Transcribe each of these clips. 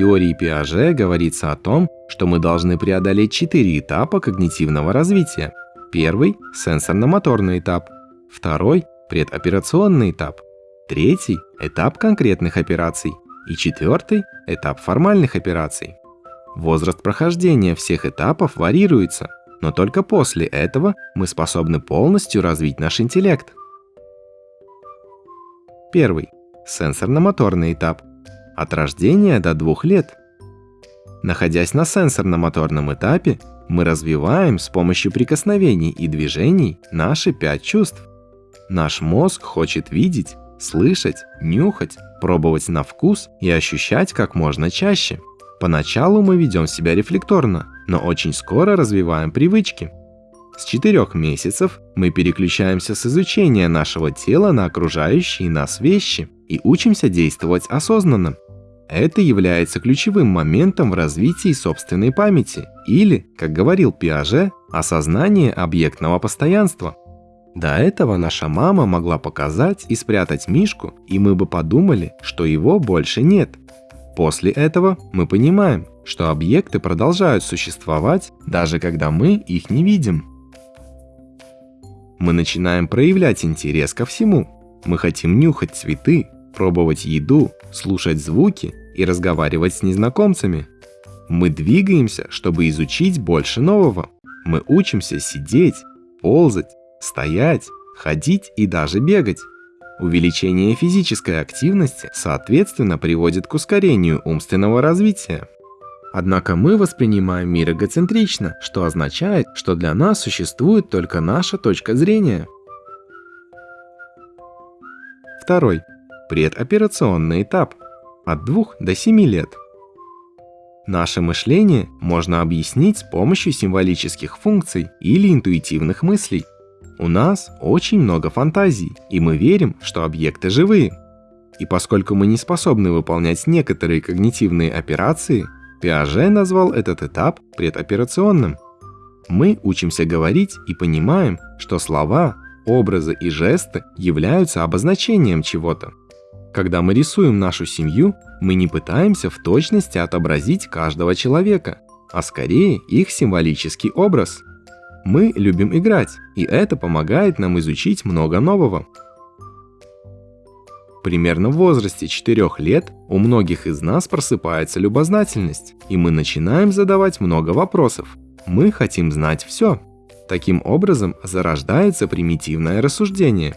теории Пиаже говорится о том, что мы должны преодолеть четыре этапа когнитивного развития. Первый – сенсорно-моторный этап. Второй – предоперационный этап. Третий – этап конкретных операций. И четвертый – этап формальных операций. Возраст прохождения всех этапов варьируется, но только после этого мы способны полностью развить наш интеллект. Первый. Сенсорно-моторный этап. От рождения до двух лет. Находясь на сенсорно-моторном этапе, мы развиваем с помощью прикосновений и движений наши пять чувств. Наш мозг хочет видеть, слышать, нюхать, пробовать на вкус и ощущать как можно чаще. Поначалу мы ведем себя рефлекторно, но очень скоро развиваем привычки. С 4 месяцев мы переключаемся с изучения нашего тела на окружающие нас вещи и учимся действовать осознанно. Это является ключевым моментом в развитии собственной памяти или, как говорил Пиаже, осознание объектного постоянства. До этого наша мама могла показать и спрятать мишку, и мы бы подумали, что его больше нет. После этого мы понимаем, что объекты продолжают существовать, даже когда мы их не видим мы начинаем проявлять интерес ко всему. Мы хотим нюхать цветы, пробовать еду, слушать звуки и разговаривать с незнакомцами. Мы двигаемся, чтобы изучить больше нового. Мы учимся сидеть, ползать, стоять, ходить и даже бегать. Увеличение физической активности, соответственно, приводит к ускорению умственного развития. Однако мы воспринимаем мир эгоцентрично, что означает, что для нас существует только наша точка зрения. Второй. Предоперационный этап. От 2 до 7 лет. Наше мышление можно объяснить с помощью символических функций или интуитивных мыслей. У нас очень много фантазий, и мы верим, что объекты живые. И поскольку мы не способны выполнять некоторые когнитивные операции, Пиаже назвал этот этап предоперационным. Мы учимся говорить и понимаем, что слова, образы и жесты являются обозначением чего-то. Когда мы рисуем нашу семью, мы не пытаемся в точности отобразить каждого человека, а скорее их символический образ. Мы любим играть, и это помогает нам изучить много нового. Примерно в возрасте 4 лет у многих из нас просыпается любознательность, и мы начинаем задавать много вопросов. Мы хотим знать все. Таким образом зарождается примитивное рассуждение.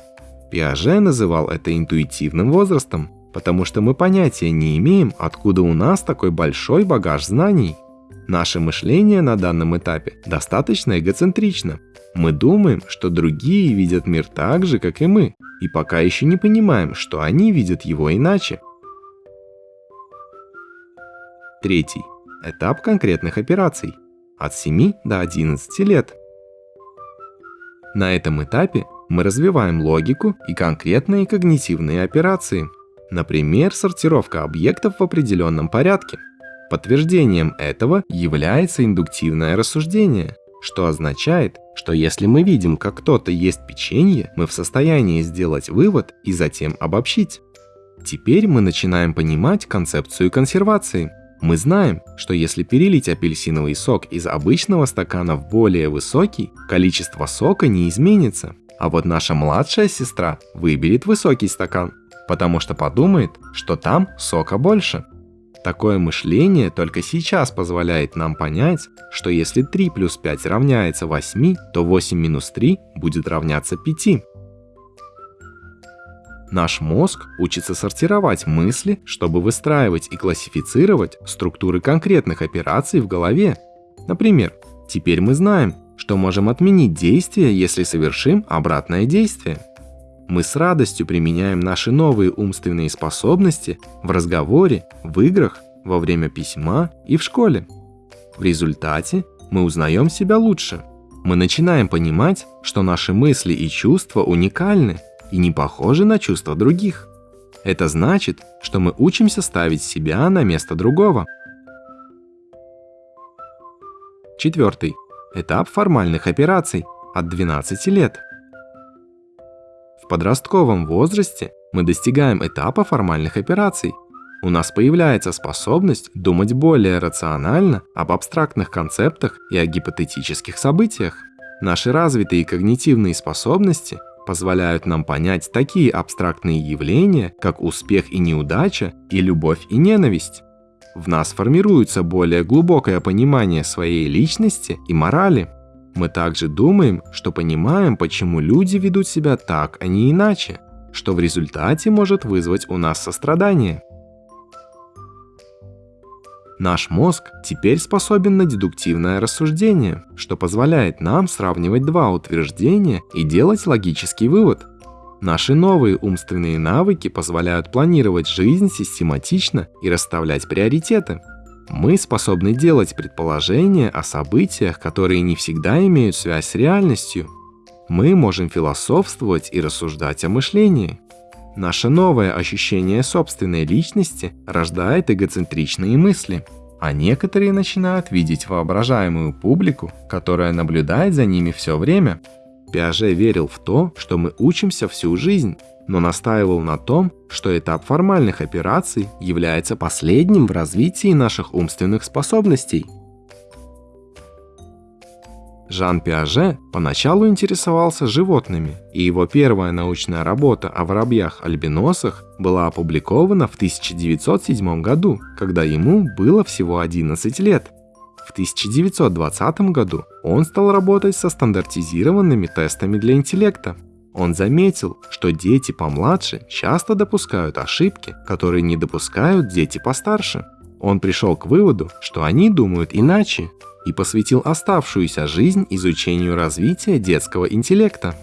Пиаже называл это интуитивным возрастом, потому что мы понятия не имеем, откуда у нас такой большой багаж знаний. Наше мышление на данном этапе достаточно эгоцентрично. Мы думаем, что другие видят мир так же, как и мы, и пока еще не понимаем, что они видят его иначе. Третий. Этап конкретных операций. От 7 до 11 лет. На этом этапе мы развиваем логику и конкретные когнитивные операции. Например, сортировка объектов в определенном порядке. Подтверждением этого является индуктивное рассуждение что означает, что если мы видим, как кто-то ест печенье, мы в состоянии сделать вывод и затем обобщить. Теперь мы начинаем понимать концепцию консервации. Мы знаем, что если перелить апельсиновый сок из обычного стакана в более высокий, количество сока не изменится. А вот наша младшая сестра выберет высокий стакан, потому что подумает, что там сока больше. Такое мышление только сейчас позволяет нам понять, что если 3 плюс 5 равняется 8, то 8 минус 3 будет равняться 5. Наш мозг учится сортировать мысли, чтобы выстраивать и классифицировать структуры конкретных операций в голове. Например, теперь мы знаем, что можем отменить действие, если совершим обратное действие. Мы с радостью применяем наши новые умственные способности в разговоре, в играх, во время письма и в школе. В результате мы узнаем себя лучше. Мы начинаем понимать, что наши мысли и чувства уникальны и не похожи на чувства других. Это значит, что мы учимся ставить себя на место другого. Четвертый. Этап формальных операций от 12 лет. В подростковом возрасте мы достигаем этапа формальных операций. у нас появляется способность думать более рационально об абстрактных концептах и о гипотетических событиях. Наши развитые когнитивные способности позволяют нам понять такие абстрактные явления, как успех и неудача, и любовь и ненависть. В нас формируется более глубокое понимание своей личности и морали. Мы также думаем, что понимаем, почему люди ведут себя так, а не иначе, что в результате может вызвать у нас сострадание. Наш мозг теперь способен на дедуктивное рассуждение, что позволяет нам сравнивать два утверждения и делать логический вывод. Наши новые умственные навыки позволяют планировать жизнь систематично и расставлять приоритеты. Мы способны делать предположения о событиях, которые не всегда имеют связь с реальностью. Мы можем философствовать и рассуждать о мышлении. Наше новое ощущение собственной личности рождает эгоцентричные мысли, а некоторые начинают видеть воображаемую публику, которая наблюдает за ними все время. Пиаже верил в то, что мы учимся всю жизнь, но настаивал на том, что этап формальных операций является последним в развитии наших умственных способностей – Жан Пиаже поначалу интересовался животными, и его первая научная работа о воробьях-альбиносах была опубликована в 1907 году, когда ему было всего 11 лет. В 1920 году он стал работать со стандартизированными тестами для интеллекта. Он заметил, что дети помладше часто допускают ошибки, которые не допускают дети постарше. Он пришел к выводу, что они думают иначе, и посвятил оставшуюся жизнь изучению развития детского интеллекта.